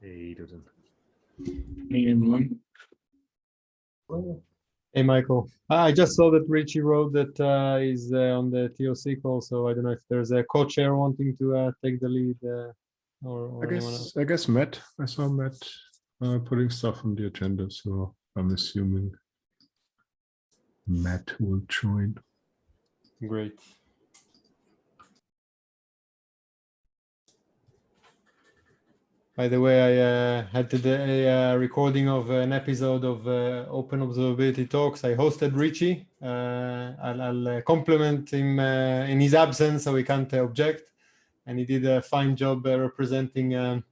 Hey, Duden. Hey, everyone. Hey, Michael. Ah, I just saw that Richie wrote that uh, he's uh, on the TOC call, so I don't know if there's a co-chair wanting to uh, take the lead uh, or, or I anyone else. guess, I guess Matt, I saw Matt uh, putting stuff on the agenda, so I'm assuming Matt will join. Great. By the way, I uh, had today a uh, recording of an episode of uh, Open Observability Talks. I hosted Richie. Uh, I'll, I'll uh, compliment him uh, in his absence, so he can't uh, object. And he did a fine job uh, representing um,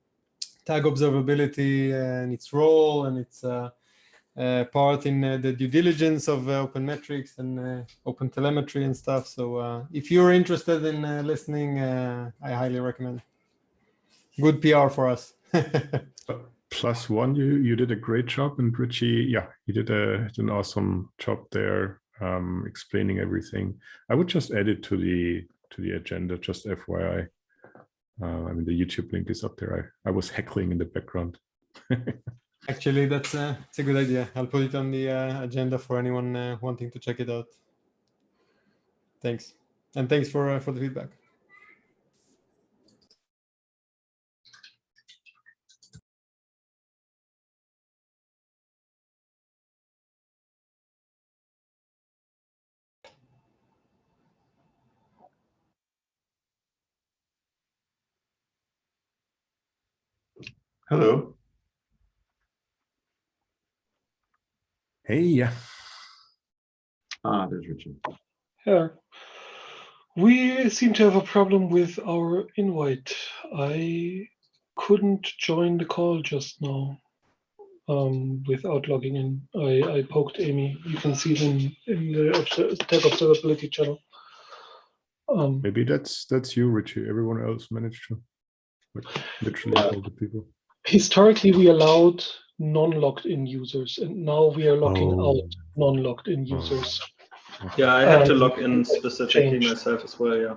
tag observability and its role and its uh, uh, part in uh, the due diligence of uh, open metrics and uh, open telemetry and stuff. So uh, if you're interested in uh, listening, uh, I highly recommend. Good PR for us. Plus one, you you did a great job, and Richie, yeah, he did a did an awesome job there, um, explaining everything. I would just add it to the to the agenda, just FYI. Uh, I mean, the YouTube link is up there. I I was heckling in the background. Actually, that's uh, it's a good idea. I'll put it on the uh, agenda for anyone uh, wanting to check it out. Thanks, and thanks for uh, for the feedback. Hello. Hey, yeah. Ah, there's Richard. Yeah. We seem to have a problem with our invite. I couldn't join the call just now um, without logging in. I, I poked Amy. You can see them in the obser- Tech Observability channel. Um, Maybe that's that's you, Richie. Everyone else managed to. Like literally all the people. Historically, we allowed non-logged in users, and now we are locking Oh. out non-logged in users. Yeah, I had to Um, log in specifically change. myself as well, yeah.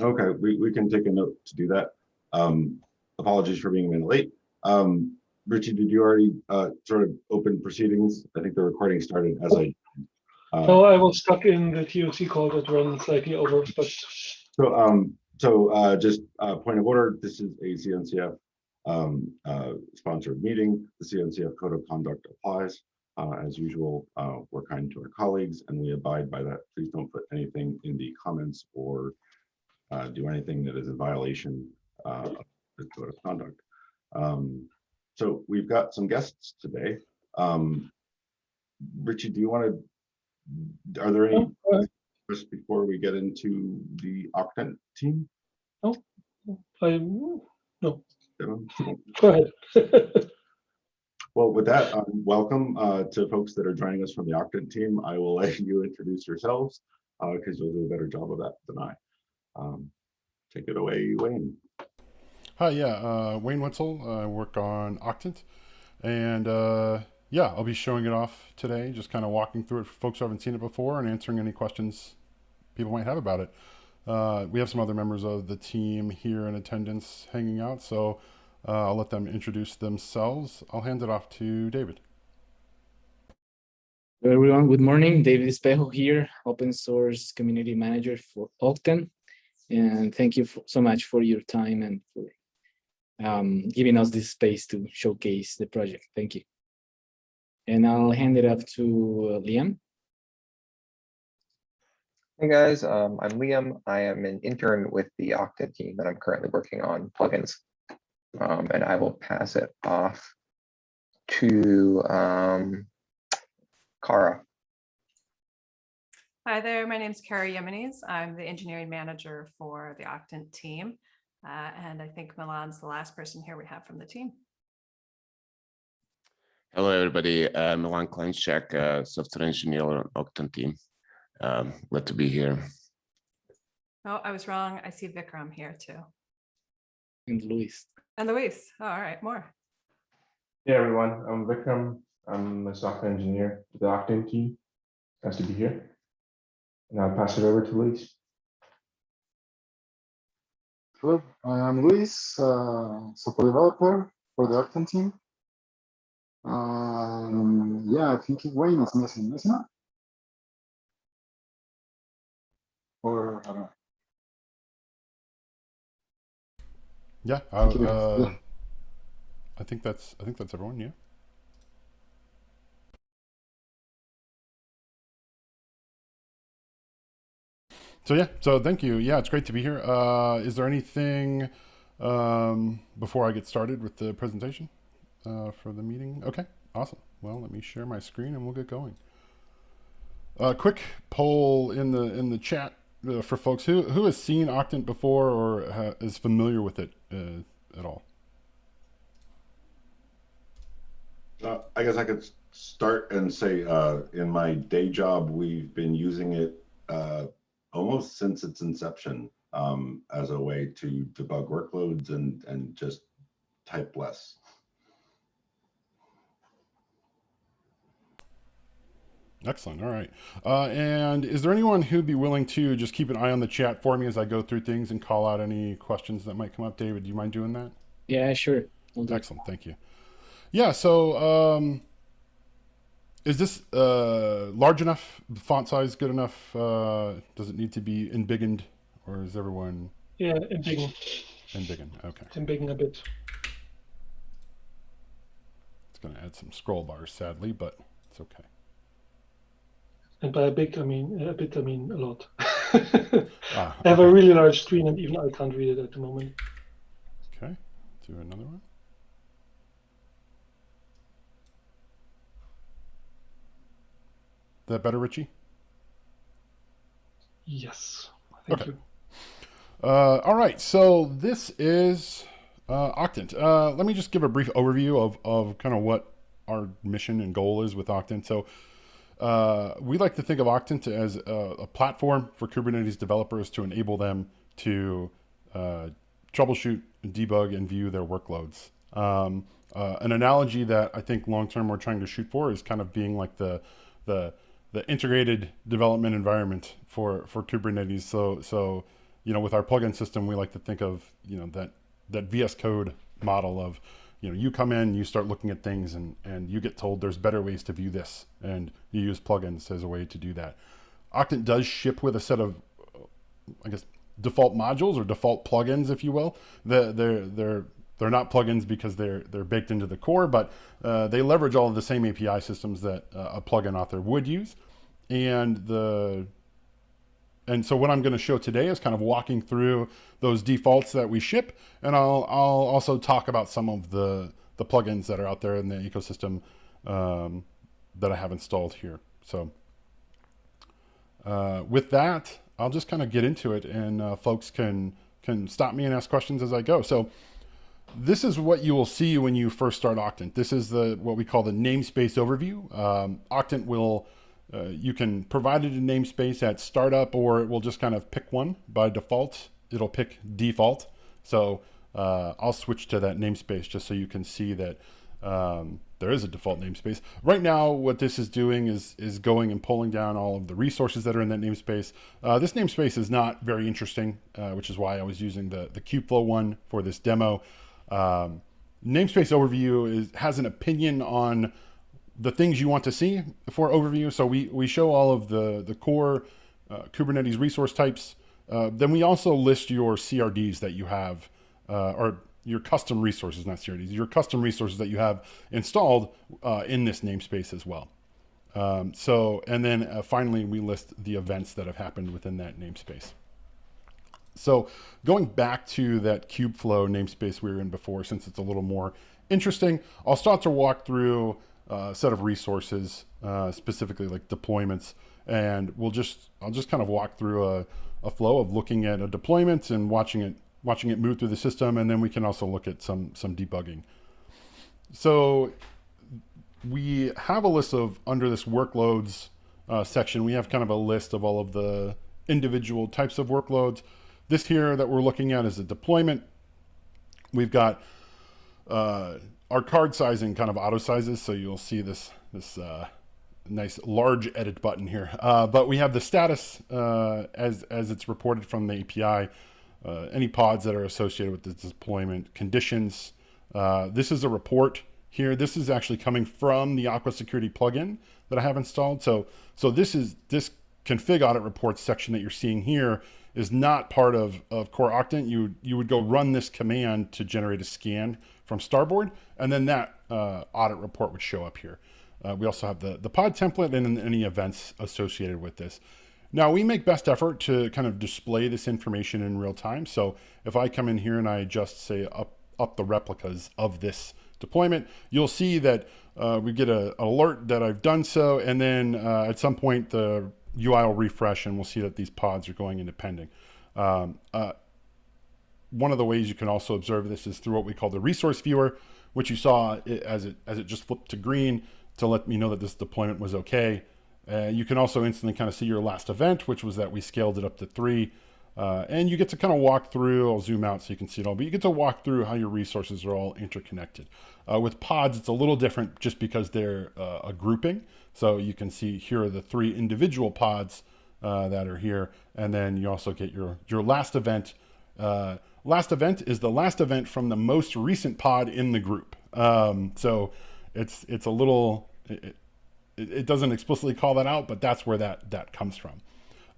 Okay, we, we can take a note to do that. Um, apologies for being a minute late. Um, Richie, did you already uh, sort of open proceedings? I think the recording started as I. uh, No, I was stuck in the TOC call that ran slightly over, but So, um, so, uh, just, uh, point of order, this is a CNCF, um, uh, sponsored meeting. The CNCF code of conduct applies. Uh, as usual, uh, we're kind to our colleagues and we abide by that. Please don't put anything in the comments or, uh, do anything that is a violation, of the code of conduct. Um, so we've got some guests today. Um, Richie, do you want to, are there any Oh. Just before we get into the Octant team? I, Um, go ahead. Well, with that, um, welcome uh, to folks that are joining us from the Octant team. I will let you introduce yourselves because you'll do a better job of that than I. Um, Take it away, Wayne. Hi, yeah, uh, Wayne Witzel. I work on Octant, and uh, yeah, I'll be showing it off today. Just kind of walking through it for folks who haven't seen it before and answering any questions people might have about it. Uh, we have some other members of the team here in attendance hanging out, so uh, I'll let them introduce themselves. I'll hand it off to David. Hello, everyone. Good morning. David Espejo here, open source community manager for Octant. And thank you for, so much for your time and for um, giving us this space to showcase the project. Thank you. And I'll hand it off to uh, Liam. Hey guys, um, I'm Liam. I am an intern with the Octant team and I'm currently working on plugins. Um, and I will pass it off to um, Kara. Hi there, my name is Kara Yemenes. I'm the engineering manager for the Octant team. Uh, and I think Milan's the last person here we have from the team. Hello, everybody. Uh, Milan Klenchak, uh, software engineer on Octant team. Um, glad to be here. Oh, I was wrong. I see Vikram here too. And Luis. And Luis. Oh, all right, more. Hey everyone, I'm Vikram. I'm a software engineer with the Octant team. Nice to be here. And I'll pass it over to Luis. Hello, I'm Luis, uh, software developer for the Octant team. Um, yeah, I think Wayne is missing, isn't it? Or I don't know. Yeah, I, uh, yeah. I think that's I think that's everyone. Yeah. So yeah, so thank you. Yeah, it's great to be here. Uh, is there anything um, before I get started with the presentation uh, for the meeting? Okay, awesome. Well, let me share my screen and we'll get going. A quick poll in the in the chat uh, for folks who who has seen Octant before or ha is familiar with it uh, at all. Uh, I guess I could start and say, uh, in my day job, we've been using it, uh, almost since its inception, um, as a way to debug workloads and, and just type less. Excellent. All right. Uh, and is there anyone who'd be willing to just keep an eye on the chat for me as I go through things and call out any questions that might come up? David, do you mind doing that? Yeah, sure. We'll do it. Excellent. Thank you. Yeah. So, um, is this uh, large enough? Font size good enough? Uh, does it need to be embiggened, or is everyone Yeah, embiggen, embiggened? Okay. embiggen a bit. It's going to add some scroll bars, sadly, but it's okay. And by a big, I mean a bit, I mean a lot. Ah, I have a really large screen and even I can't read it at the moment. Okay. Do another one. That better, Richie? Yes, thank Okay. you. Uh, all right, so this is uh, Octant. Uh, let me just give a brief overview of, of kind of what our mission and goal is with Octant. So uh, we like to think of Octant as a, a platform for Kubernetes developers to enable them to uh, troubleshoot, debug, and view their workloads. Um, uh, an analogy that I think long term we're trying to shoot for is kind of being like the the the integrated development environment for for Kubernetes. So so you know with our plugin system we like to think of you know that that VS Code model of you know you come in you start looking at things and and you get told there's better ways to view this and you use plugins as a way to do that. Octant does ship with a set of I guess default modules or default plugins, if you will. The, they're they're they're not plugins because they're they're baked into the core, but uh, they leverage all of the same API systems that uh, a plugin author would use. And the and so what I'm going to show today is kind of walking through those defaults that we ship, and I'll I'll also talk about some of the the plugins that are out there in the ecosystem um, that I have installed here. So uh, with that, I'll just kind of get into it, and uh, folks can can stop me and ask questions as I go. So this is what you will see when you first start Octant. This is the what we call the namespace overview. Um, Octant will uh, you can provide it a namespace at startup, or it will just kind of pick one by default. It'll pick default. So uh, I'll switch to that namespace just so you can see that um, there is a default namespace. Right now, what this is doing is is going and pulling down all of the resources that are in that namespace. Uh, this namespace is not very interesting, uh, which is why I was using the the Kubeflow one for this demo. Um, namespace overview is has an opinion on the things you want to see for overview. So we we show all of the the core uh, Kubernetes resource types. Uh, then we also list your CRDs that you have, uh, or your custom resources, not CRDs, your custom resources that you have installed uh, in this namespace as well. Um, so, and then uh, finally, we list the events that have happened within that namespace. So going back to that Kubeflow namespace we were in before, since it's a little more interesting, I'll start to walk through a set of resources, uh, specifically like deployments, and we'll just, I'll just kind of walk through a, a flow of looking at a deployment and watching it watching it move through the system, and then we can also look at some some debugging. So we have a list of under this workloads uh, section, we have kind of a list of all of the individual types of workloads. This here that we're looking at is a deployment. We've got uh, our card sizing kind of auto sizes, so you'll see this this uh, nice large edit button here. Uh, but we have the status uh, as as it's reported from the API. uh, any pods that are associated with the deployment conditions. Uh, this is a report here. This is actually coming from the Aqua Security plugin that I have installed. So, so this is this config audit reports section that you're seeing here is not part of, of core Octant. You, you would go run this command to generate a scan from Starboard, and then that uh, audit report would show up here. Uh, we also have the, the pod template and any events associated with this. Now we make best effort to kind of display this information in real time. So if I come in here and I just say up, up the replicas of this deployment, you'll see that uh, we get a, an alert that I've done so. And then uh, at some point the UI will refresh and we'll see that these pods are going into pending. Um, uh, one of the ways you can also observe this is through what we call the resource viewer, which you saw as it, as it just flipped to green to let me know that this deployment was okay. Uh, you can also instantly kind of see your last event, which was that we scaled it up to three. Uh, and you get to kind of walk through, I'll zoom out so you can see it all, but you get to walk through how your resources are all interconnected. Uh, with pods, it's a little different just because they're uh, a grouping. So you can see here are the three individual pods uh, that are here. And then you also get your, your last event. Uh, last event is the last event from the most recent pod in the group. Um, so it's, it's a little, it, it, doesn't explicitly call that out, but that's where that, that comes from.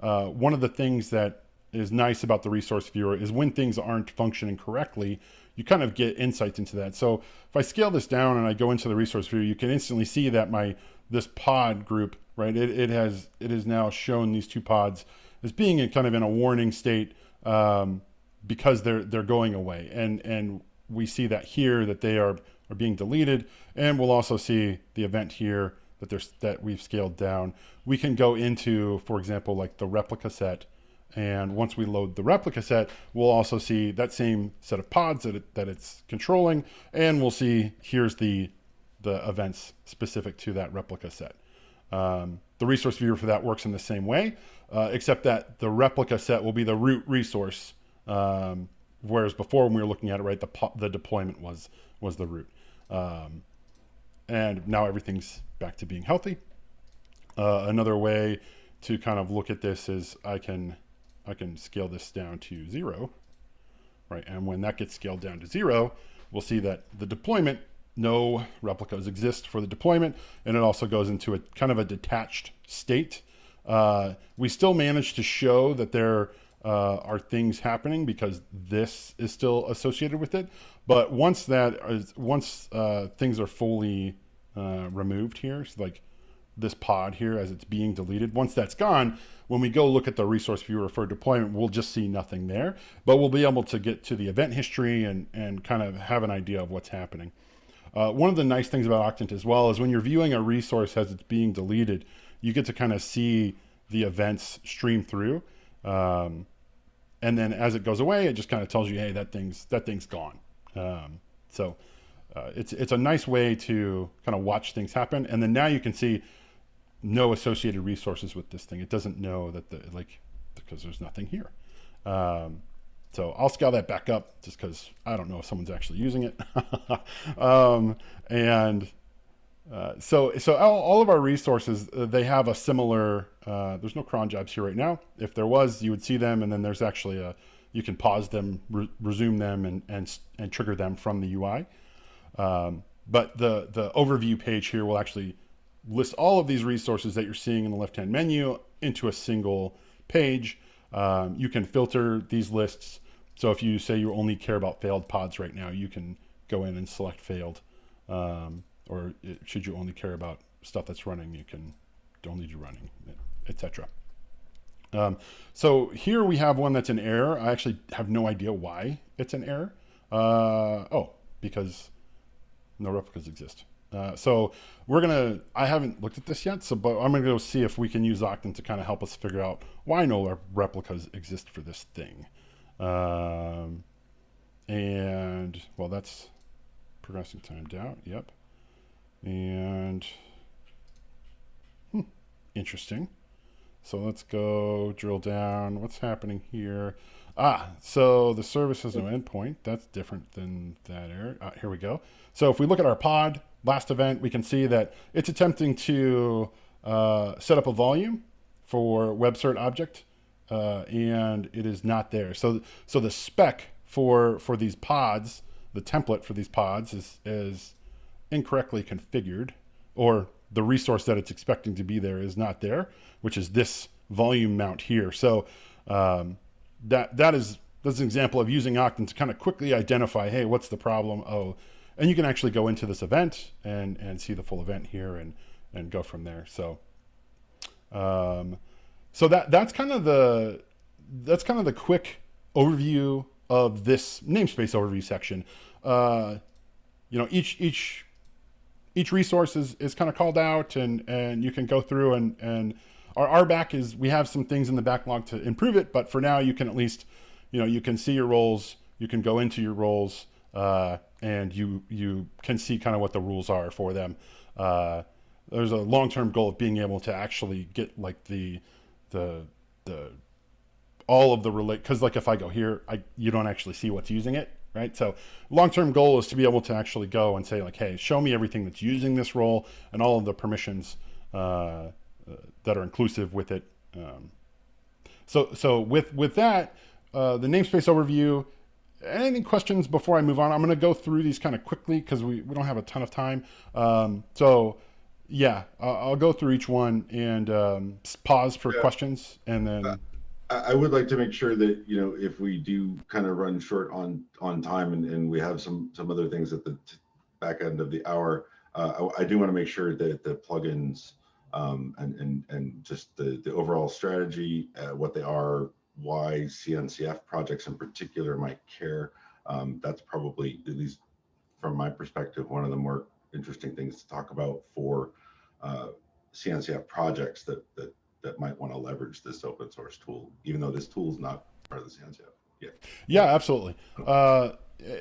Uh, one of the things that is nice about the resource viewer is when things aren't functioning correctly, you kind of get insights into that. So if I scale this down and I go into the resource viewer, you can instantly see that my this pod group, right? It, it has it has now shown these two pods as being in kind of in a warning state um, because they're they're going away, and and we see that here that they are are being deleted, and we'll also see the event here that there's that we've scaled down. We can go into, for example, like the replica set. And once we load the replica set, we'll also see that same set of pods that, it, that it's controlling. And we'll see here's the, the events specific to that replica set. Um, the resource viewer for that works in the same way, uh, except that the replica set will be the root resource. Um, whereas before when we were looking at it, right, the, the deployment was, was the root. Um, and now everything's back to being healthy. Uh, another way to kind of look at this is I can I can scale this down to zero, right? And when that gets scaled down to zero, we'll see that the deployment, no replicas exist for the deployment, and it also goes into a kind of a detached state. Uh, we still manage to show that there uh, are things happening because this is still associated with it. But once that is, once uh, things are fully uh, removed here, so like this pod here as it's being deleted. Once that's gone, when we go look at the resource viewer for deployment, we'll just see nothing there, but we'll be able to get to the event history and, and kind of have an idea of what's happening. Uh, one of the nice things about Octant as well is when you're viewing a resource as it's being deleted, you get to kind of see the events stream through. Um, and then as it goes away, it just kind of tells you, hey, that thing's, that thing's gone. Um, so uh, it's, it's a nice way to kind of watch things happen. And then now you can see no associated resources with this thing. It doesn't know that the, like, because there's nothing here. Um, so I'll scale that back up just because I don't know if someone's actually using it. um, and uh, so, so all, all, of our resources, uh, they have a similar, uh, there's no cron jobs here right now. If there was, you would see them and then there's actually a, you can pause them, re resume them and, and, and trigger them from the UI. Um, but the, the overview page here will actually list all of these resources that you're seeing in the left-hand menu into a single page. Um, you can filter these lists. So if you say you only care about failed pods right now, you can go in and select failed. Um, or it, should you only care about stuff that's running, you can only do running, etc. Um, so here we have one that's an error. I actually have no idea why it's an error. Uh, oh, because no replicas exist. Uh, so we're gonna, I haven't looked at this yet, so but I'm gonna go see if we can use Octant to kind of help us figure out why no replicas exist for this thing. Um, and well, that's progressing timed out. Yep. And hmm, interesting. So let's go drill down. What's happening here? Ah, so the service has no endpoint. That's different than that error. Ah, here we go. So if we look at our pod, last event, we can see that it's attempting to uh, set up a volume for WebCert object. Uh, and it is not there. So so the spec for for these pods, the template for these pods is is incorrectly configured, or the resource that it's expecting to be there is not there, which is this volume mount here. So um, that that is that's an example of using Octant to kind of quickly identify, hey, what's the problem? Oh, and you can actually go into this event and and see the full event here and and go from there. So um, so that that's kind of the that's kind of the quick overview of this namespace overview section. Uh, you know, each each each resource is, is kind of called out and and you can go through and and our RBAC is we have some things in the backlog to improve it, but for now you can at least you know you can see your roles, you can go into your roles, uh, and you you can see kind of what the rules are for them. Uh, there's a long-term goal of being able to actually get like the the the all of the relate because like if I go here, I you don't actually see what's using it, right? So long-term goal is to be able to actually go and say like, hey, show me everything that's using this role and all of the permissions uh, uh, that are inclusive with it. Um, so so with with that, uh, the namespace overview. Any questions before I move on? I'm going to go through these kind of quickly because we, we don't have a ton of time. Um, so yeah, I'll, I'll, go through each one and um, pause for yeah. questions, and then. Uh, I would like to make sure that you know if we do kind of run short on on time and, and we have some some other things at the back end of the hour, uh, I, I, do want to make sure that the plugins um, and and and just the the overall strategy, uh, what they are, why CNCF projects in particular might care. Um, that's probably at least from my perspective one of the more interesting things to talk about for uh, CNCF projects that that that might want to leverage this open source tool, even though this tool is not part of the CNCF yet. Yeah, absolutely. Uh,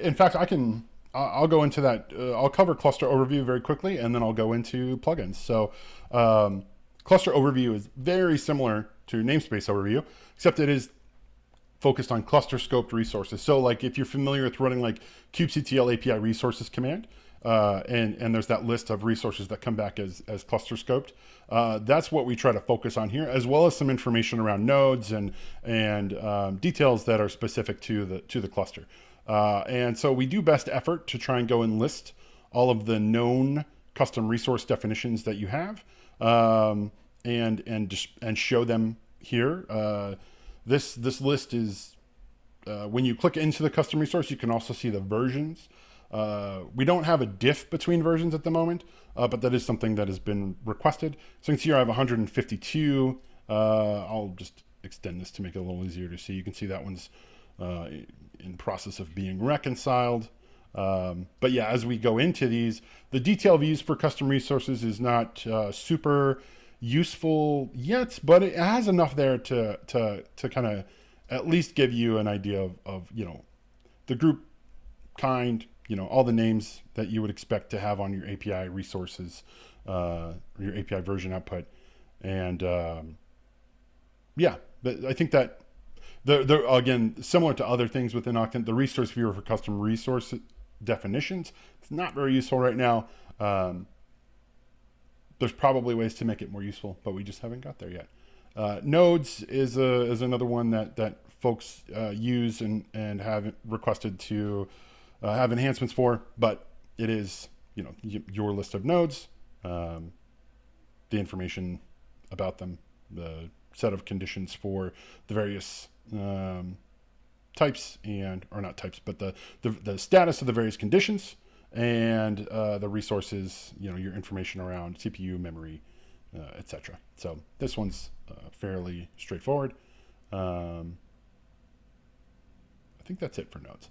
in fact, I can. I'll go into that. Uh, I'll cover cluster overview very quickly, and then I'll go into plugins. So, um, cluster overview is very similar to namespace overview, except it is focused on cluster scoped resources. So, like if you're familiar with running like kubectl API resources command, uh, and, and there's that list of resources that come back as, as cluster scoped. Uh, that's what we try to focus on here, as well as some information around nodes and, and um, details that are specific to the, to the cluster. Uh, and so we do best effort to try and go and list all of the known custom resource definitions that you have um, and, and, and show them here. Uh, this, this list is, uh, when you click into the custom resource, you can also see the versions uh, we don't have a diff between versions at the moment, uh, but that is something that has been requested. So you can see here I have 152. Uh, I'll just extend this to make it a little easier to see. You can see that one's uh, in process of being reconciled. Um, but yeah, as we go into these, the detail views for custom resources is not super useful yet, but it has enough there to to to kind of at least give you an idea of, of you know the group kind, you know, all the names that you would expect to have on your API resources, uh, your API version output. And um, yeah, I think that they're again, similar to other things within Octant, the resource viewer for custom resource definitions, it's not very useful right now. Um, there's probably ways to make it more useful, but we just haven't got there yet. Uh, nodes is a, is another one that that folks uh, use and and have requested to uh, have enhancements for, but it is, you know, your list of nodes, um, the information about them, the set of conditions for the various um, types and, or not types, but the, the, the status of the various conditions and uh, the resources, you know, your information around CPU, memory, uh, etc. So this one's uh, fairly straightforward. Um, I think that's it for nodes.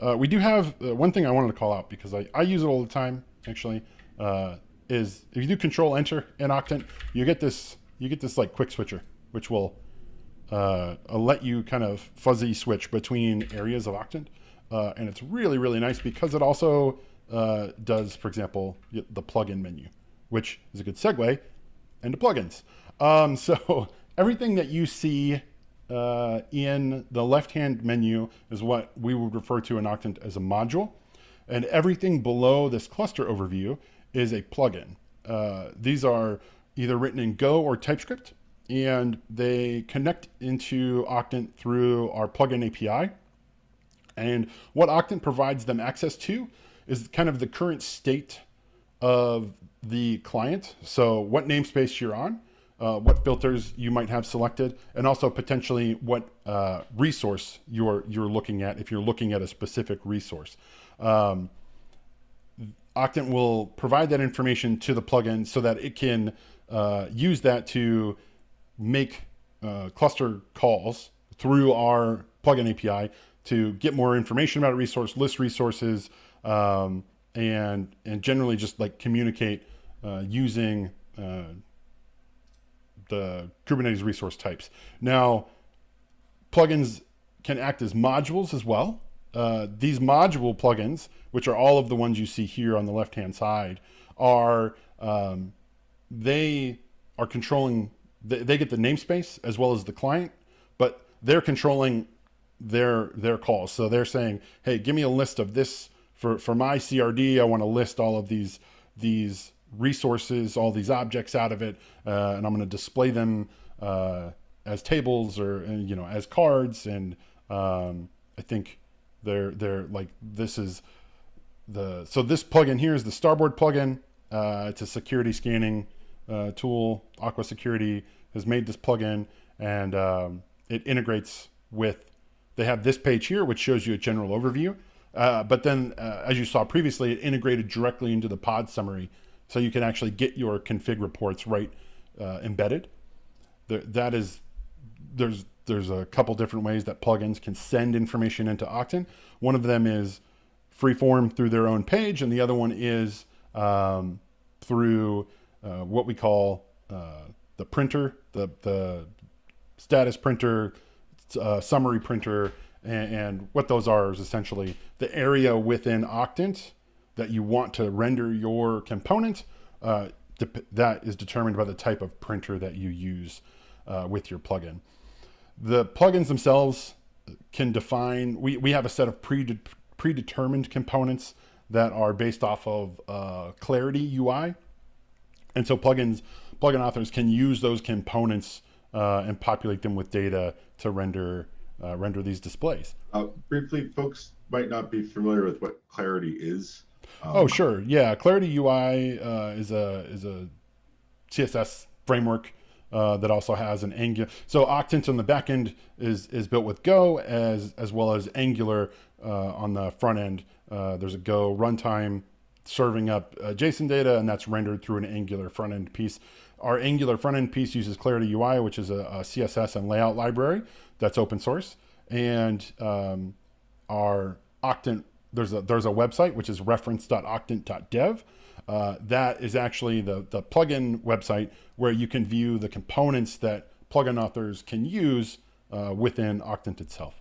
Uh, we do have uh, one thing I wanted to call out because I, I use it all the time actually uh, is if you do control enter in Octant you get this you get this like quick switcher which will uh, let you kind of fuzzy switch between areas of Octant. Uh, and it's really really nice because it also uh, does for example the plugin menu which is a good segue into plugins. Um, so everything that you see uh, in the left-hand menu is what we would refer to in Octant as a module. And everything below this cluster overview is a plugin. Uh, these are either written in Go or TypeScript. and they connect into Octant through our plugin API. And what Octant provides them access to is kind of the current state of the client. So what namespace you're on, uh, what filters you might have selected, and also potentially what uh, resource you're you're looking at if you're looking at a specific resource. Um, Octant will provide that information to the plugin so that it can uh, use that to make uh, cluster calls through our plugin API to get more information about a resource, list resources, um, and and generally just like communicate uh, using uh, the Kubernetes resource types. Now, plugins can act as modules as well. Uh, these module plugins, which are all of the ones you see here on the left-hand side, are um, they are controlling. They, they get the namespace as well as the client, but they're controlling their their calls. So they're saying, "Hey, give me a list of this for for my CRD. I want to list all of these these resources, all these objects out of it, uh, and I'm going to display them uh, as tables or you know as cards. And um, I think they're they're like this is the so this plugin here is the Starboard plugin. Uh, it's a security scanning uh, tool. Aqua Security has made this plugin, and um, it integrates with. They have this page here, which shows you a general overview. Uh, but then, uh, as you saw previously, it integrated directly into the pod summary so you can actually get your config reports right uh, embedded. There, that is, there's there's a couple different ways that plugins can send information into Octant. One of them is freeform through their own page, and the other one is um, through uh, what we call uh, the printer, the the status printer, uh, summary printer, and, and, what those are is essentially the area within Octant that you want to render your component, uh, that is determined by the type of printer that you use uh, with your plugin. The plugins themselves can define, we, we have a set of pre predetermined components that are based off of uh, Clarity UI. And so plugins, plugin authors can use those components uh, and populate them with data to render uh, render these displays. Uh, briefly, folks might not be familiar with what Clarity is. Um, oh, sure. Yeah. Clarity UI uh, is a is a CSS framework uh, that also has an Angular. So Octant on the back end is is built with Go as as well as Angular uh, on the front end. Uh, there's a Go runtime serving up uh, JSON data, and that's rendered through an Angular front end piece. Our Angular front end piece uses Clarity UI, which is a, a CSS and layout library that's open source, and um, our Octant there's a there's a website which is reference.octant.dev. Uh, that is actually the the plugin website where you can view the components that plugin authors can use uh, within Octant itself.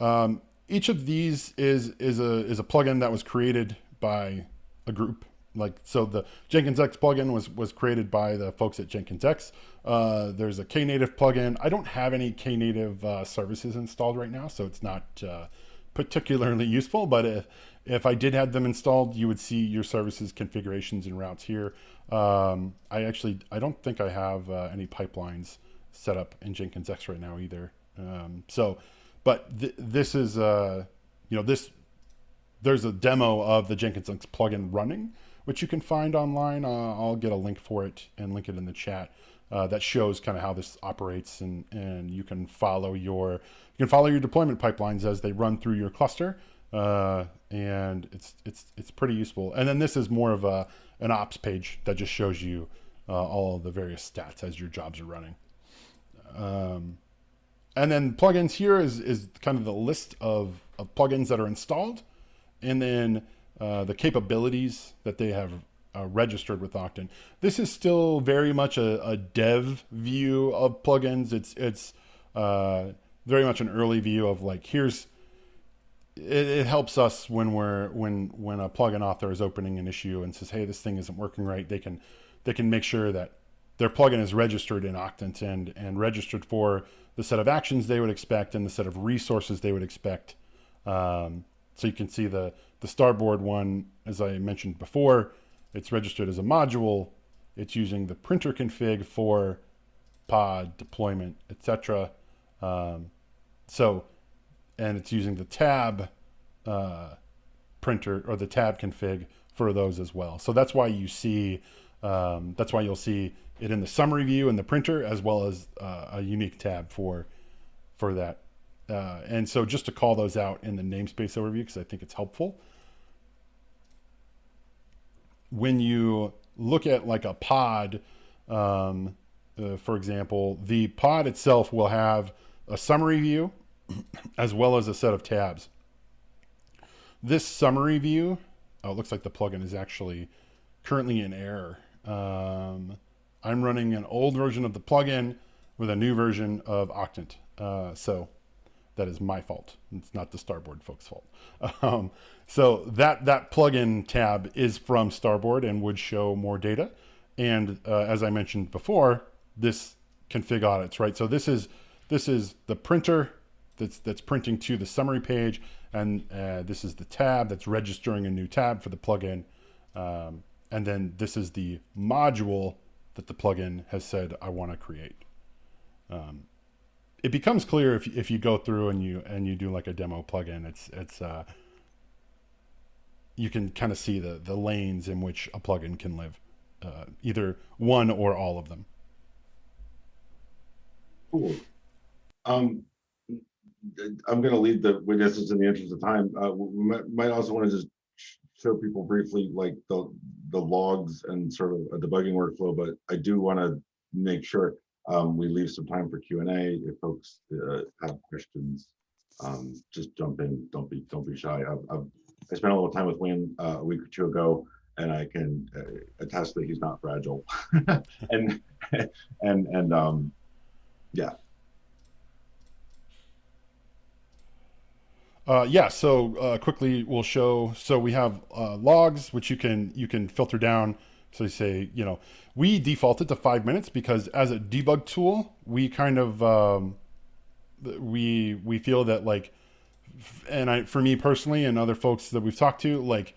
Um, each of these is is a is a plugin that was created by a group like so the Jenkins X plugin was was created by the folks at Jenkins X. Uh, there's a Knative plugin. I don't have any Knative uh, services installed right now, so it's not uh, particularly useful. But if if I did have them installed, you would see your services configurations and routes here. Um, I actually I don't think I have uh, any pipelines set up in Jenkins X right now either. Um, so, but th this is uh, you know this there's a demo of the Jenkins X plugin running which you can find online. Uh, I'll get a link for it and link it in the chat. Uh, that shows kind of how this operates and, and you can follow your you can follow your deployment pipelines as they run through your cluster uh, and it's it's it's pretty useful and then this is more of a an ops page that just shows you uh, all the various stats as your jobs are running um, and then plugins here is is kind of the list of, of plugins that are installed and then uh, the capabilities that they have uh, registered with Octant. This is still very much a, a dev view of plugins. It's it's uh, very much an early view of like here's it, it, helps us when we're when when a plugin author is opening an issue and says hey this thing isn't working right they can they can make sure that their plugin is registered in Octant and and registered for the set of actions they would expect and the set of resources they would expect um, so you can see the the starboard one, as I mentioned before, it's registered as a module. It's using the printer config for pod deployment, etc. Um, so, and it's using the tab uh, printer or the tab config for those as well. So that's why you see, um, that's why you'll see it in the summary view in the printer as well as uh, a unique tab for for that. Uh, and so just to call those out in the namespace overview because I think it's helpful. When you look at like a pod, um, uh, for example, the pod itself will have a summary view as well as a set of tabs. This summary view, oh, it looks like the plugin is actually currently in error. Um, I'm running an old version of the plugin with a new version of Octant. Uh, so that is my fault. It's not the Starboard folks' fault. Um, so that that plugin tab is from Starboard and would show more data. And uh, as I mentioned before, this config audits, right? So this is this is the printer that's that's printing to the summary page, and uh, this is the tab that's registering a new tab for the plugin. Um, and then this is the module that the plugin has said I want to create. Um, it becomes clear if, if you go through and you and you do like a demo plugin. It's it's uh, you can kind of see the the lanes in which a plugin can live, uh, either one or all of them. Cool. Um, I'm going to lead the witnesses in the interest of time. Uh, we might, might also want to just show people briefly like the the logs and sort of a debugging workflow, but I do want to make sure um, we leave some time for Q and A if folks uh, have questions. Um, just jump in. Don't be don't be shy. I've, I've, i spent a little time with Wayne uh, a week or two ago, and I can uh, attest that he's not fragile. and and and um, yeah. Uh, yeah, so uh, quickly we'll show. So we have uh, logs, which you can you can filter down. So you say, you know, we defaulted to five minutes because as a debug tool, we kind of um, we we feel that like, and I for me personally and other folks that we've talked to, like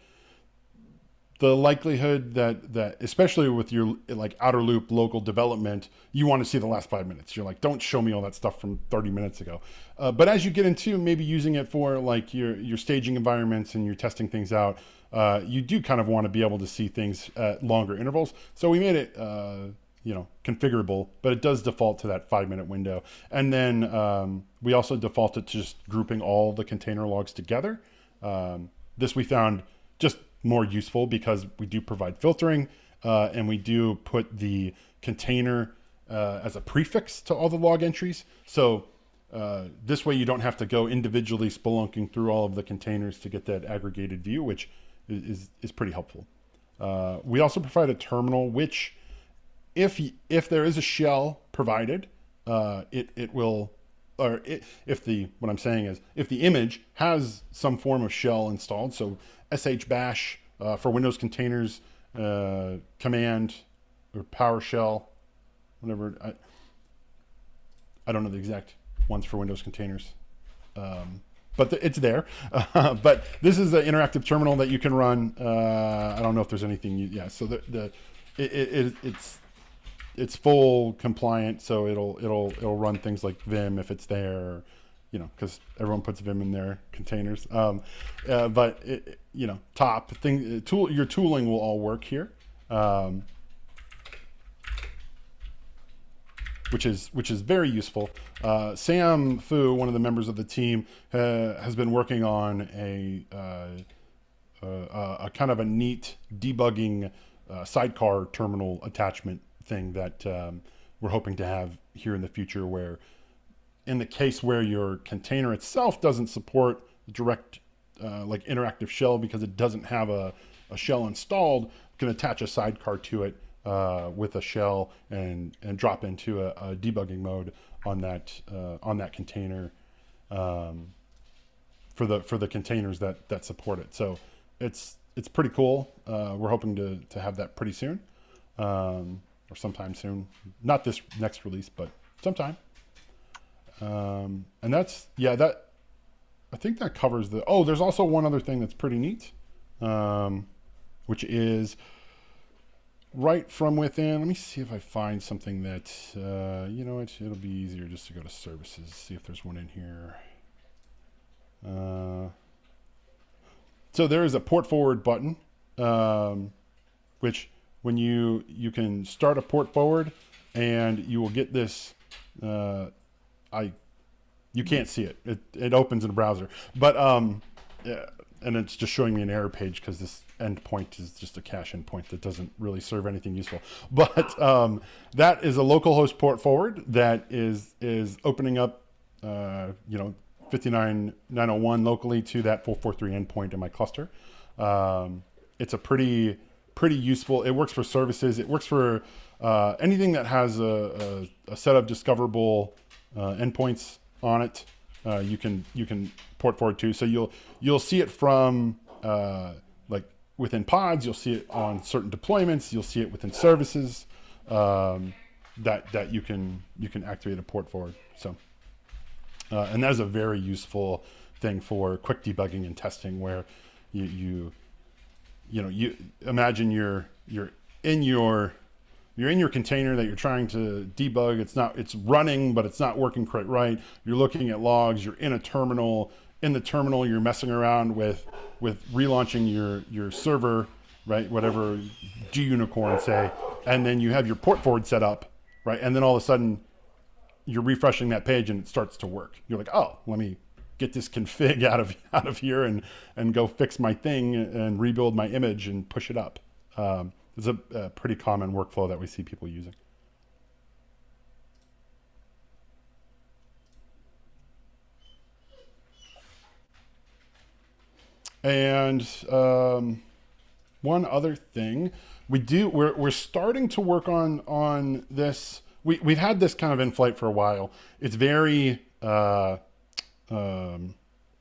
the likelihood that that especially with your like outer loop local development you want to see the last five minutes. You're like don't show me all that stuff from 30 minutes ago. Uh, but as you get into maybe using it for like your your staging environments and you're testing things out uh, you do kind of want to be able to see things at longer intervals. So we made it uh, you know configurable but it does default to that five minute window. And then um, we also defaulted to just grouping all the container logs together. Um, this we found just more useful because we do provide filtering uh, and we do put the container uh, as a prefix to all the log entries. So uh, this way you don't have to go individually spelunking through all of the containers to get that aggregated view, which is, is pretty helpful. Uh, we also provide a terminal, which if, if there is a shell provided, uh, it, it will or if the what I'm saying is if the image has some form of shell installed, so sh bash uh, for Windows containers uh, command or PowerShell, whatever. I, I don't know the exact ones for Windows containers, um, but the, it's there. Uh, but this is the interactive terminal that you can run. Uh, I don't know if there's anything. You, yeah, so the the it, it, it's it's full compliant, so it'll it'll it'll run things like Vim if it's there you know, because everyone puts Vim in their containers. Um, uh, but it, you know, top thing, uh, tool, your tooling will all work here, um, which is which is very useful. Uh, Sam Foo, one of the members of the team, uh, has been working on a, uh, uh, a kind of a neat debugging sidecar terminal attachment thing that um, we're hoping to have here in the future, where in the case where your container itself doesn't support direct uh, like interactive shell because it doesn't have a, a shell installed, you can attach a sidecar to it uh, with a shell and and drop into a, a debugging mode on that uh, on that container um, for the for the containers that that support it. So it's it's pretty cool. Uh, we're hoping to to have that pretty soon um, or sometime soon. Not this next release, but sometime. Um, and that's, yeah, that, I think that covers the, oh, there's also one other thing that's pretty neat, um, which is right from within. Let me see if I find something that, uh, you know what, it'll be easier just to go to services, see if there's one in here. Uh, so there is a port forward button, um, which when you, you can start a port forward and you will get this, uh, I, you can't see it. It, it opens in a browser, but, um, yeah, and it's just showing me an error page because this endpoint is just a cache endpoint that doesn't really serve anything useful. But um, that is a localhost port forward that is is opening up, uh, you know, 59901 locally to that 443 endpoint in my cluster. Um, it's a pretty pretty useful. It works for services. It works for uh, anything that has a, a, a set of discoverable uh, endpoints on it. Uh, you can you can port forward to. So you'll you'll see it from uh, like within pods. You'll see it on certain deployments. You'll see it within services um, that that you can you can activate a port forward. So uh, and that is a very useful thing for quick debugging and testing where you you you know you imagine you're you're in your you're in your container that you're trying to debug. It's not, it's running, but it's not working quite right. You're looking at logs. You're in a terminal. In the terminal, you're messing around with with relaunching your your server, right? Whatever G gunicorn say, and then you have your port forward set up, right? And then all of a sudden, you're refreshing that page and it starts to work. You're like, oh, let me get this config out of out of here and and go fix my thing and rebuild my image and push it up. Um, it's a, a pretty common workflow that we see people using. And um, one other thing, we do we're we're starting to work on on this. We we've had this kind of in flight for a while. It's very uh, um,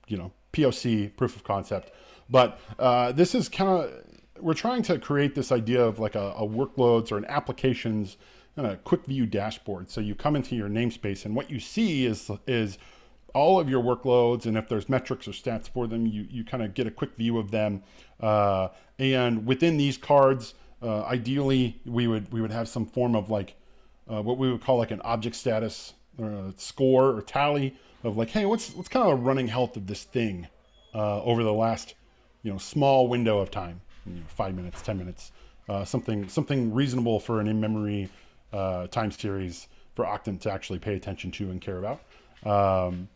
you know POC proof of concept, but uh, this is kind of we're trying to create this idea of like a, a workloads or an applications and a quick view dashboard. So you come into your namespace and what you see is, is all of your workloads. And if there's metrics or stats for them, you, you kind of get a quick view of them. Uh, and within these cards, uh, ideally we would, we would have some form of like uh, what we would call like an object status or a score or tally of like, Hey, what's, what's kind of a running health of this thing uh, over the last, you know, small window of time you know, five minutes, 10 minutes, uh, something, something reasonable for an in-memory uh, time series for Octant to actually pay attention to and care about. Um,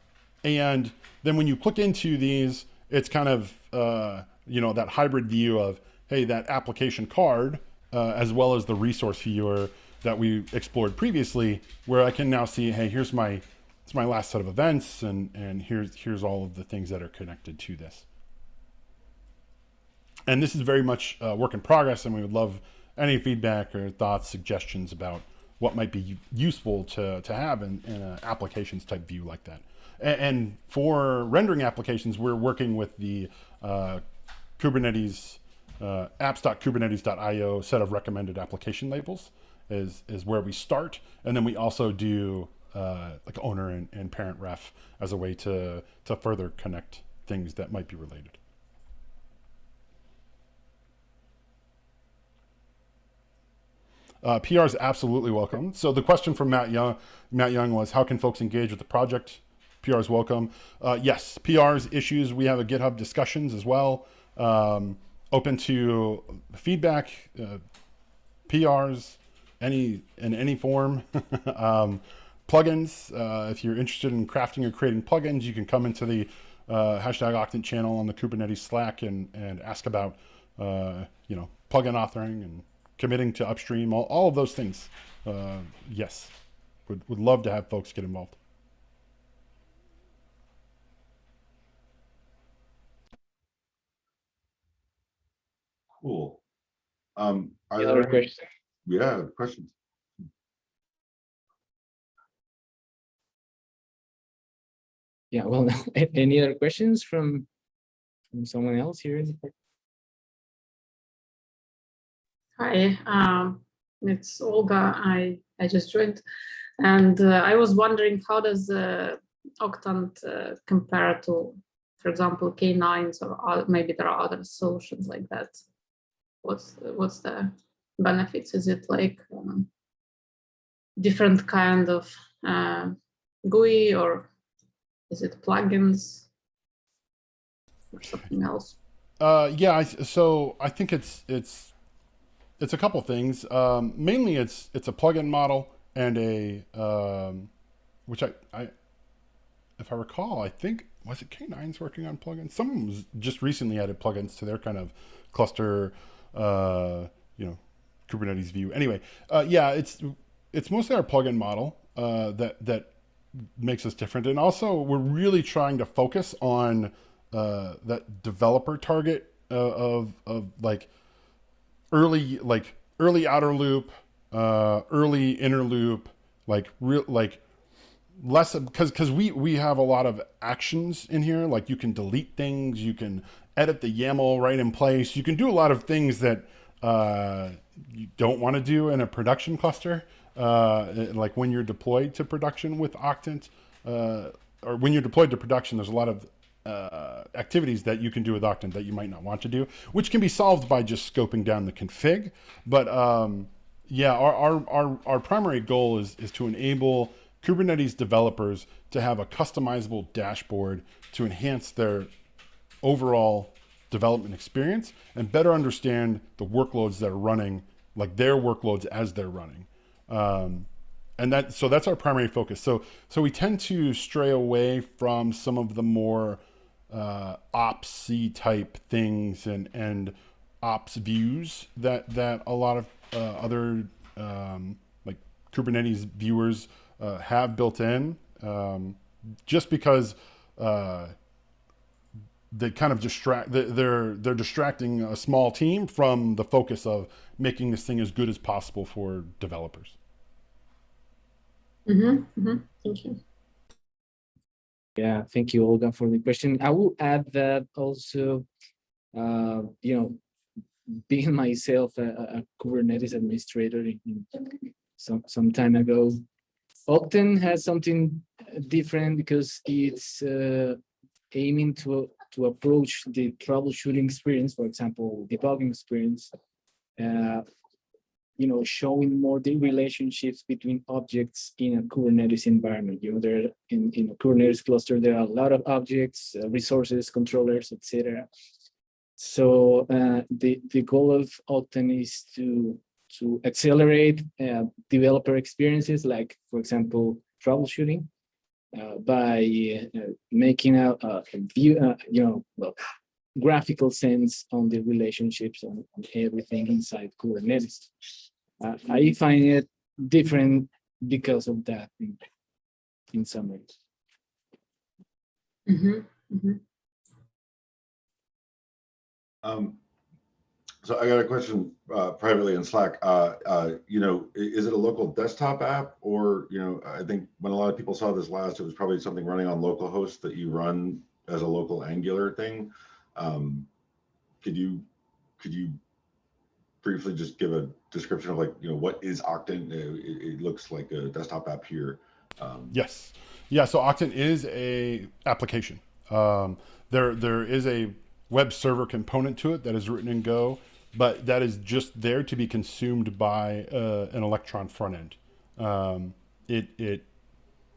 and then when you click into these, it's kind of, uh, you know, that hybrid view of, hey, that application card, uh, as well as the resource viewer that we explored previously, where I can now see, hey, here's my, it's my last set of events, and, and here's, here's all of the things that are connected to this and this is very much a work in progress and we would love any feedback or thoughts suggestions about what might be useful to, to have in, in an applications type view like that. And, and for rendering applications we're working with the uh, kubernetes uh, apps.kubernetes.io set of recommended application labels is is where we start. And then we also do uh, like owner and, and parent ref as a way to to further connect things that might be related Uh, PR is absolutely welcome. So the question from Matt Young, Matt Young was, how can folks engage with the project? PR is welcome. Uh, yes, PR's issues. We have a GitHub discussions as well. Um, open to feedback, uh, PRs, any in any form. um, plugins. Uh, if you're interested in crafting or creating plugins, you can come into the uh, hashtag Octant channel on the Kubernetes Slack and and ask about uh, you know plugin authoring and committing to upstream, all, all of those things. Uh, yes, would, would love to have folks get involved. Cool. Um, are Any there any- questions? Yeah, questions. Yeah, well, any other questions from, from someone else here? in the Hi, um, it's Olga. I, I just joined and uh, I was wondering how does uh, Octant uh, compare to, for example, K9s or oth- maybe there are other solutions like that. What's what's the benefits? Is it like um, different kind of uh, GUI or is it plugins or something else? Uh, yeah, I, so I think it's it's it's a couple things. Um, mainly, it's it's a plugin model and a um, which I I if I recall, I think was it K9's working on plugins. Someone was just recently added plugins to their kind of cluster, uh, you know, Kubernetes view. Anyway, uh, yeah, it's it's mostly our plugin model uh, that that makes us different, and also we're really trying to focus on uh, that developer target uh, of of like early like early outer loop, uh, early inner loop, like real like less because because we we have a lot of actions in here. Like you can delete things, you can edit the YAML right in place, you can do a lot of things that uh, you don't want to do in a production cluster. Uh, like when you're deployed to production with Octant, uh, or when you're deployed to production, there's a lot of uh, activities that you can do with Octant that you might not want to do, which can be solved by just scoping down the config. But um, yeah, our, our, our, our primary goal is, is to enable Kubernetes developers to have a customizable dashboard to enhance their overall development experience and better understand the workloads that are running, like their workloads as they're running. Um, and that so that's our primary focus. So so we tend to stray away from some of the more uh, opsy type things and and ops views that that a lot of uh, other um, like Kubernetes viewers uh, have built in, um, just because uh, they kind of distract. They're they're distracting a small team from the focus of making this thing as good as possible for developers. Mm-hmm, mm-hmm. Thank you. Yeah, thank you, Olga, for the question. I will add that also, uh, you know, being myself a, a Kubernetes administrator in, some some time ago, Octant has something different because it's uh, aiming to to approach the troubleshooting experience, for example, debugging experience, uh, you know, showing more the relationships between objects in a Kubernetes environment. You know, there in, in a Kubernetes cluster, there are a lot of objects, uh, resources, controllers, etc. So uh, the, the goal of Octant is to, to accelerate uh, developer experiences, like, for example, troubleshooting, uh, by uh, making a, a view, uh, you know, well, graphical sense on the relationships and, everything inside Kubernetes. Uh, I find it different because of that in, in some ways. Mm -hmm. Mm -hmm. Um, so I got a question uh, privately in Slack. Uh, uh, you know, is it a local desktop app or, you know, I think when a lot of people saw this last, it was probably something running on localhost that you run as a local Angular thing. Um, could you could you briefly just give a description of like, you know, what is Octant? It, it looks like a desktop app here. Um, yes. Yeah. So Octant is a application. Um, there there is a web server component to it that is written in Go but that is just there to be consumed by uh, an Electron front end. Um, it, it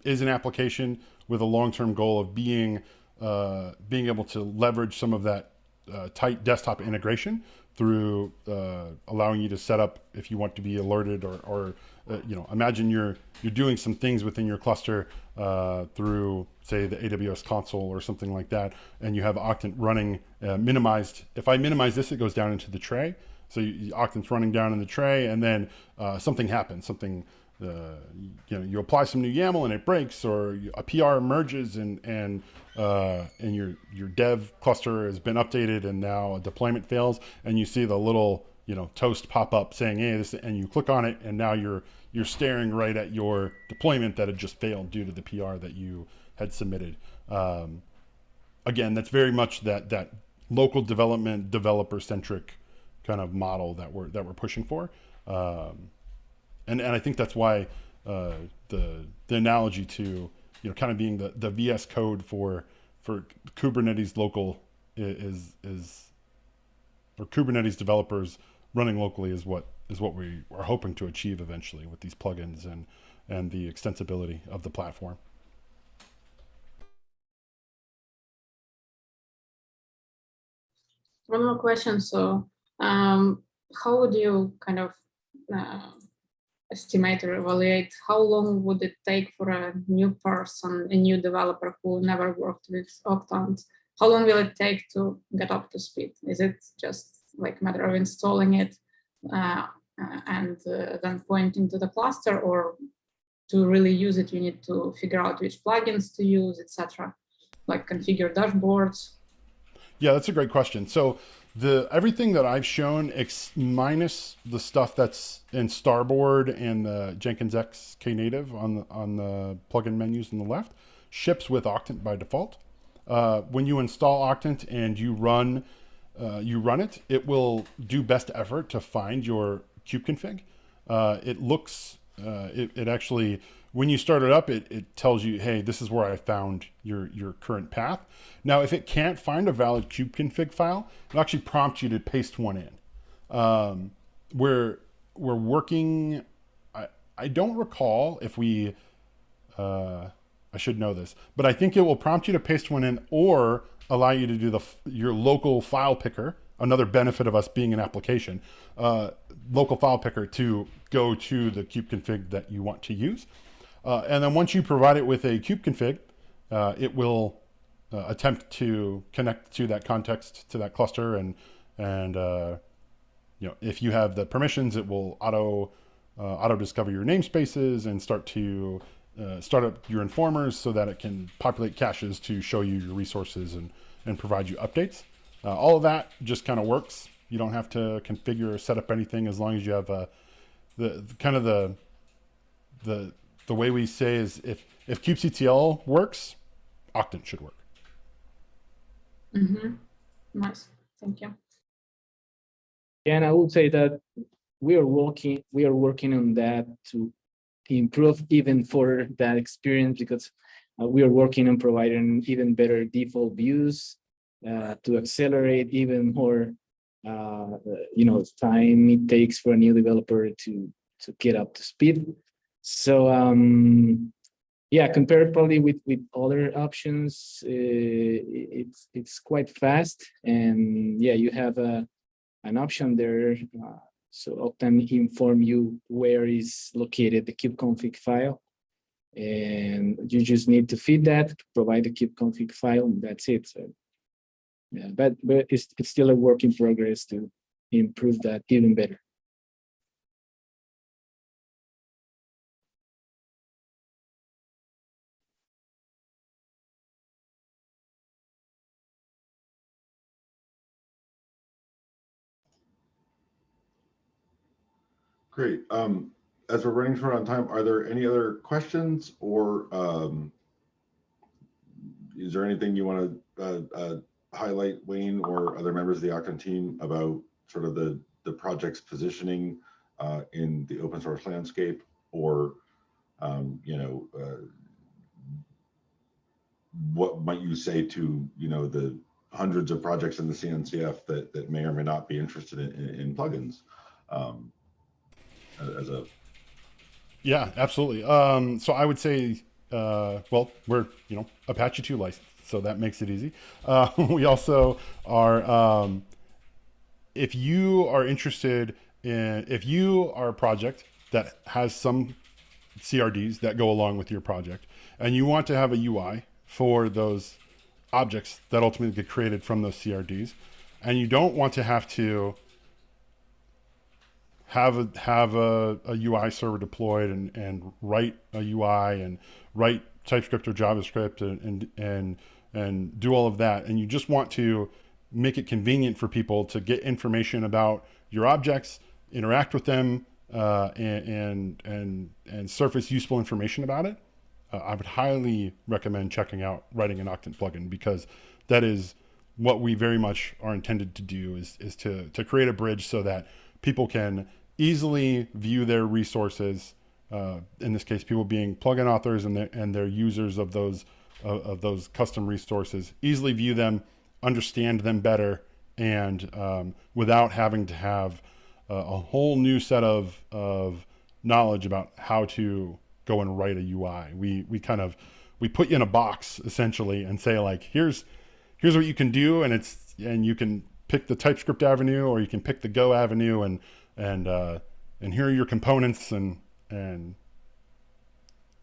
is an application with a long-term goal of being uh, being able to leverage some of that uh, tight desktop integration through uh, allowing you to set up if you want to be alerted or, or uh, you know imagine you're you're doing some things within your cluster uh, through say the AWS console or something like that, and you have Octant running uh, minimized. If I minimize this, it goes down into the tray. So you, Octant's running down in the tray, and then uh, something happens. Something, uh, you know, you apply some new YAML and it breaks, or a PR emerges, and and uh, and your your dev cluster has been updated, and now a deployment fails, and you see the little you know toast pop up saying, "Hey, this," and you click on it, and now you're you're staring right at your deployment that had just failed due to the PR that you had submitted. Um, again, that's very much that that local development, developer centric kind of model that we're that we're pushing for, um, and and I think that's why uh, the the analogy to you know kind of being the the VS Code for for Kubernetes local is is or Kubernetes developers running locally is what is what we are hoping to achieve eventually with these plugins and and the extensibility of the platform. One more question. So, um, how would you kind of uh, estimate or evaluate how long would it take for a new person, a new developer who never worked with Octant? How long will it take to get up to speed? Is it just like a matter of installing it uh, uh and uh, then pointing to the cluster, or to really use it, you need to figure out which plugins to use, etc. Like configure dashboards. Yeah, that's a great question. So the everything that I've shown, ex, minus the stuff that's in Starboard and the Jenkins X Knative on the on the plugin menus on the left, ships with Octant by default. Uh, when you install Octant and you run uh, you run it, it will do best effort to find your kubeconfig. Uh, it looks uh, it, it actually when you start it up, it, it tells you, hey, this is where I found your, your current path. Now, if it can't find a valid kubeconfig file, it'll actually prompt you to paste one in. Um, we're, we're working, I, I don't recall if we, uh, I should know this, but I think it will prompt you to paste one in or allow you to do the your local file picker, another benefit of us being an application, uh, local file picker to go to the kubeconfig that you want to use. Uh, and then once you provide it with a kubeconfig, uh, it will uh, attempt to connect to that context, to that cluster. And, and uh, you know, if you have the permissions, it will auto, uh, auto discover your namespaces and start to uh, start up your informers so that it can populate caches to show you your resources and, and provide you updates. all of that just kind of works. You don't have to configure or set up anything as long as you have the, the kind of the, the the way we say is if if kubectl works, Octant should work. Mm -hmm. Nice, thank you. And I would say that we are working we are working on that to improve even for that experience because uh, we are working on providing even better default views uh, to accelerate even more uh, you know time it takes for a new developer to to get up to speed so um, yeah, compared probably with with other options, uh, it's it's quite fast, and yeah, you have a an option there. Uh, so Octant inform you where is located the kubeconfig file, and you just need to feed that, provide the kubeconfig file, and that's it. So yeah, but but it's it's still a work in progress to improve that even better. Great. Um, as we're running short on time, are there any other questions or um, is there anything you want to uh, uh, highlight, Wayne, or other members of the Octant team about sort of the, the project's positioning uh, in the open source landscape or, um, you know, uh, what might you say to, you know, the hundreds of projects in the CNCF that, that may or may not be interested in, in, in plugins? Um, as a yeah absolutely. Um, so i would say uh, well we're you know apache 2 licensed so that makes it easy. Uh, we also are um, if you are interested in if you are a project that has some crds that go along with your project and you want to have a ui for those objects that ultimately get created from those crds and you don't want to have to have a have a, a UI server deployed and and write a UI and write TypeScript or JavaScript and and and, and do all of that, and you just want to make it convenient for people to get information about your objects, interact with them, uh, and, and and and surface useful information about it. Uh, I would highly recommend checking out writing an Octant plugin because that is what we very much are intended to do is is to to create a bridge so that people can easily view their resources. Uh, in this case, people being plugin authors and their, and their users of those of, of those custom resources, easily view them, understand them better, and um, without having to have a, a whole new set of of knowledge about how to go and write a UI. We we kind of we put you in a box essentially and say like here's here's what you can do and it's and you can pick the TypeScript avenue or you can pick the Go avenue and and uh, and here are your components and and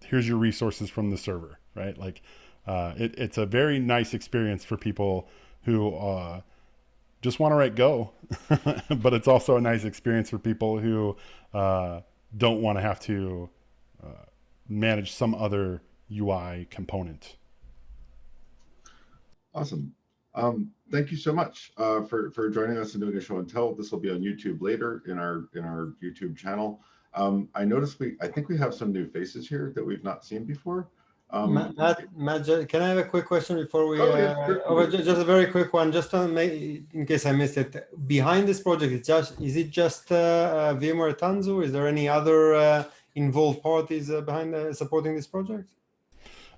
here's your resources from the server, right? Like uh, it, it's a very nice experience for people who uh, just want to write Go, but it's also a nice experience for people who uh, don't want to have to uh, manage some other UI component. Awesome. Um, thank you so much uh, for for joining us and doing a show and tell. This will be on YouTube later in our in our YouTube channel. Um, I noticed we I think we have some new faces here that we've not seen before. Um, Matt, Matt, Matt, can I have a quick question before we? Oh, yeah, uh, oh, just a very quick one, just make, in case I missed it. Behind this project, it's just is it just uh, uh, VMware Tanzu? Is there any other uh, involved parties uh, behind uh, supporting this project?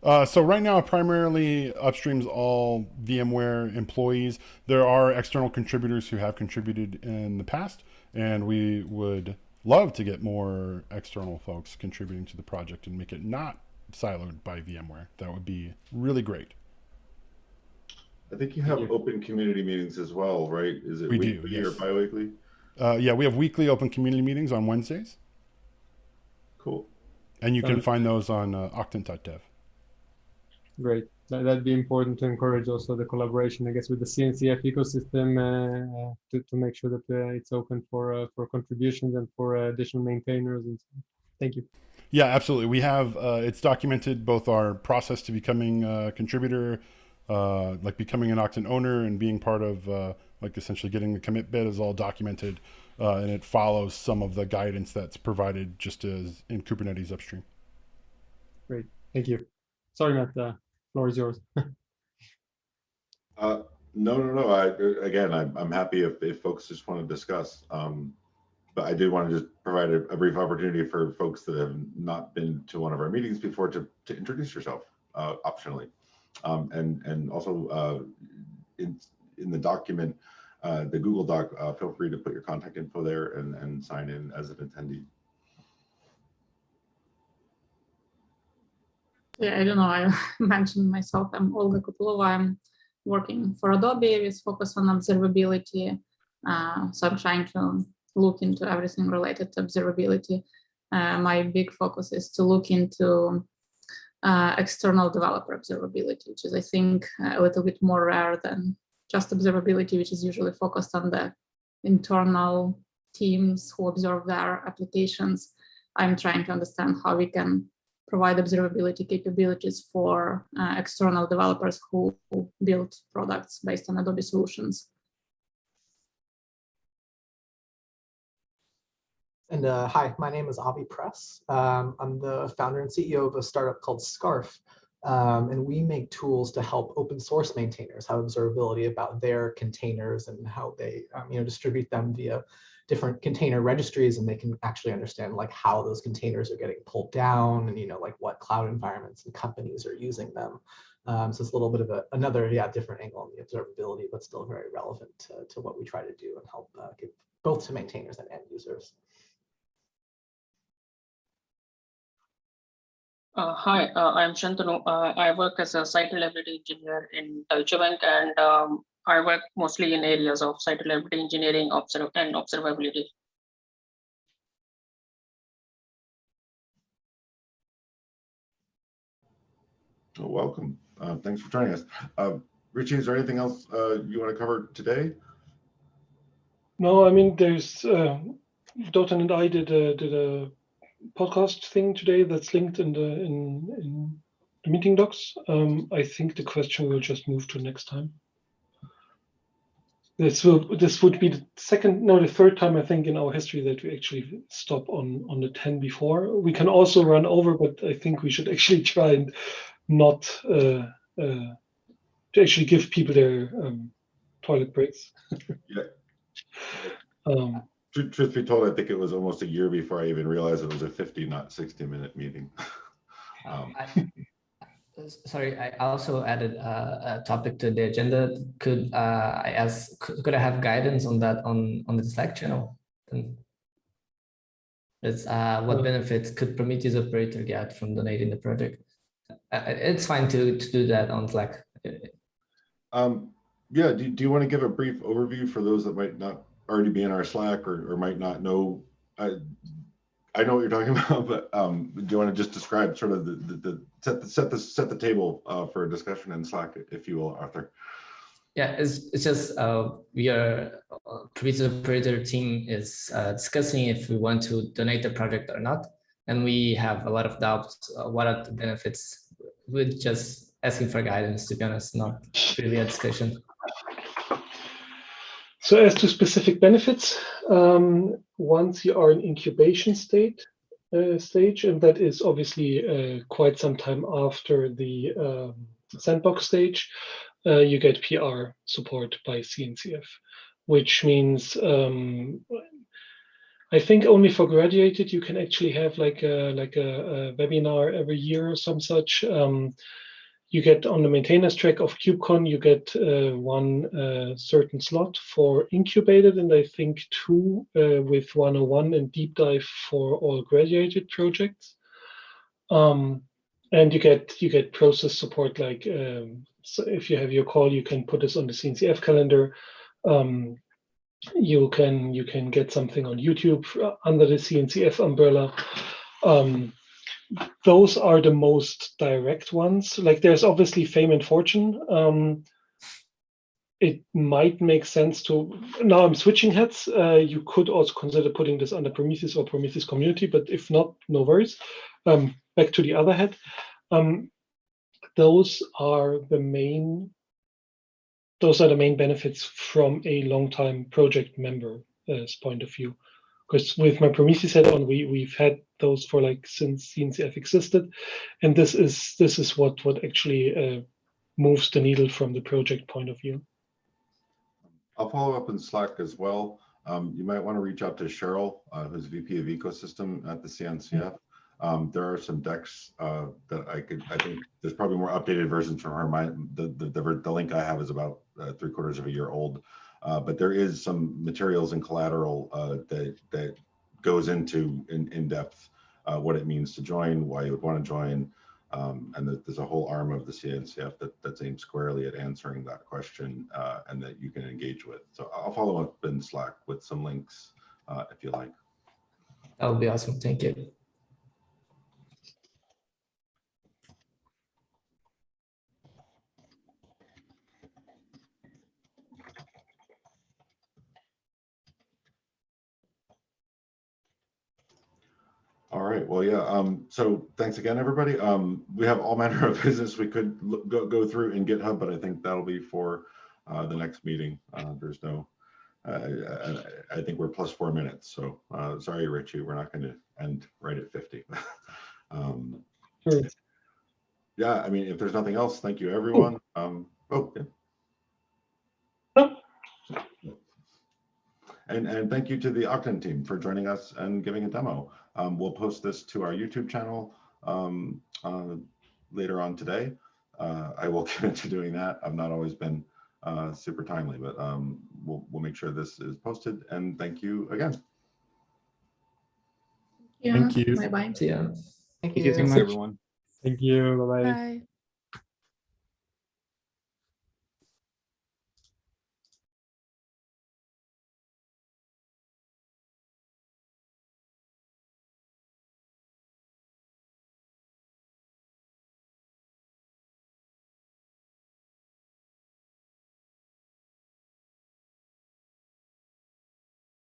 Uh, so right now, primarily upstream's all VMware employees. There are external contributors who have contributed in the past, and we would love to get more external folks contributing to the project and make it not siloed by VMware. That would be really great. I think you have open community meetings as well, right? Is it We do, weekly or yes. biweekly? Uh, yeah, we have weekly open community meetings on Wednesdays, Cool. and you can Um, find those on uh, octant.dev. Great. That, that'd be important to encourage also the collaboration, I guess, with the CNCF ecosystem uh, to, to make sure that uh, it's open for uh, for contributions and for uh, additional maintainers. And so. Thank you. Yeah, absolutely. We have uh, it's documented both our process to becoming a contributor, uh, like becoming an Octant owner and being part of uh, like essentially getting the commit bit is all documented, uh, and it follows some of the guidance that's provided just as in Kubernetes upstream. Great. Thank you. Sorry, Matt. Floor is yours. Uh, no, no, no. I again, I'm I'm happy if if folks just want to discuss. Um, but I do want to just provide a, a brief opportunity for folks that have not been to one of our meetings before to to introduce yourself uh, optionally, um, and and also uh, in in the document, uh, the Google Doc. Uh, feel free to put your contact info there and and sign in as an attendee. Yeah, I don't know. I mentioned myself. I'm Olga Kotlova. I'm working for Adobe with focus on observability. Uh, so I'm trying to look into everything related to observability. Uh, my big focus is to look into uh, external developer observability, which is, I think, a little bit more rare than just observability, which is usually focused on the internal teams who observe their applications. I'm trying to understand how we can provide observability capabilities for uh, external developers who, build products based on Adobe solutions. And uh, hi, my name is Avi Press. Um, I'm the founder and CEO of a startup called Scarf. Um, and we make tools to help open source maintainers have observability about their containers and how they um, you know, distribute them via different container registries and they can actually understand like how those containers are getting pulled down and you know like what cloud environments and companies are using them. Um, so it's a little bit of a, another yeah different angle on the observability, but still very relevant to, to what we try to do and help uh, give both to maintainers and end users. Uh, hi, uh, I'm Shantanu. Uh, I work as a site reliability engineer in Deutsche Bank, and um, I work mostly in areas of site reliability engineering observ and observability. Oh, welcome. Uh, thanks for joining us. Uh, Richie, is there anything else uh, you want to cover today? No, I mean, there's uh, Dotan and I did a, did a podcast thing today that's linked in the in, in the meeting docs. Um, I think the question will just move to next time. This will this would be the second, no, the third time I think in our history that we actually stop on on the ten before. We can also run over, but I think we should actually try and not uh, uh, to actually give people their um, toilet breaks. Yeah. Um, Truth, truth be told, I think it was almost a year before I even realized it was a 50, not 60 minute meeting. um, I- Sorry, I also added uh, a topic to the agenda. Could uh, I ask, could could I have guidance on that on, on the Slack channel? it's uh, what benefits could Prometheus operator get from donating the project? Uh, it's fine to to do that on Slack. Um, yeah, do, do you want to give a brief overview for those that might not already be in our Slack or, or might not know? I, I know what you're talking about, but um, do you want to just describe sort of the, the, the set the set the set the table uh, for a discussion in Slack, if you will, Arthur? Yeah, it's, it's just uh, we are uh, Prometheus operator team is uh, discussing if we want to donate the project or not, and we have a lot of doubts. Uh, what are the benefits? We're just asking for guidance, to be honest, not really a discussion. So as to specific benefits, um, once you are in incubation state uh, stage, and that is obviously uh, quite some time after the um, sandbox stage, uh, you get PR support by CNCF, which means um, I think only for graduated you can actually have like a like a, a webinar every year or some such. Um, you get on the maintainers track of KubeCon, you get uh, one uh, certain slot for incubated, and I think two uh, with 101 and deep dive for all graduated projects. Um, and you get you get process support like um, so if you have your call, you can put this on the CNCF calendar. Um, you can you can get something on YouTube under the CNCF umbrella. Um, those are the most direct ones. Like there's obviously fame and fortune. Um, it might make sense to, now I'm switching heads. Uh, you could also consider putting this under Prometheus or Prometheus community, but if not, no worries. Um, back to the other head. Um, those are the main, those are the main benefits from a long-time project member's point of view because with my Prometheus head on, we we've had those for like since CNCF existed, and this is this is what what actually uh, moves the needle from the project point of view. I'll follow up in Slack as well. Um, you might want to reach out to Cheryl, uh, who's VP of Ecosystem at the CNCF. Um, there are some decks uh, that I could. I think there's probably more updated versions from her. My the the, the, the link I have is about uh, three quarters of a year old. Uh, but there is some materials and collateral uh, that that goes into in, in depth uh, what it means to join, why you would want to join, um, and that there's a whole arm of the CNCF that, that's aimed squarely at answering that question uh, and that you can engage with. So I'll follow up in Slack with some links uh, if you like. That would be awesome. Thank you. Right. Well, yeah. Um, so thanks again, everybody. Um, we have all manner of business we could look, go, go through in GitHub, but I think that'll be for uh, the next meeting. Uh, there's no, uh, I, I, think we're plus four minutes. So uh, sorry, Richie, we're not going to end right at 50. um, sure. Yeah, I mean, if there's nothing else, thank you, everyone. Um, oh, yeah. And, and thank you to the Octant team for joining us and giving a demo. Um, we'll post this to our YouTube channel um, uh, later on today. Uh, I will commit to doing that. I've not always been uh, super timely, but um, we'll, we'll make sure this is posted. And thank you again. Yeah. Thank you. Bye bye. See ya. Thank Thank you so much, everyone. Thank you. Bye-bye. Bye.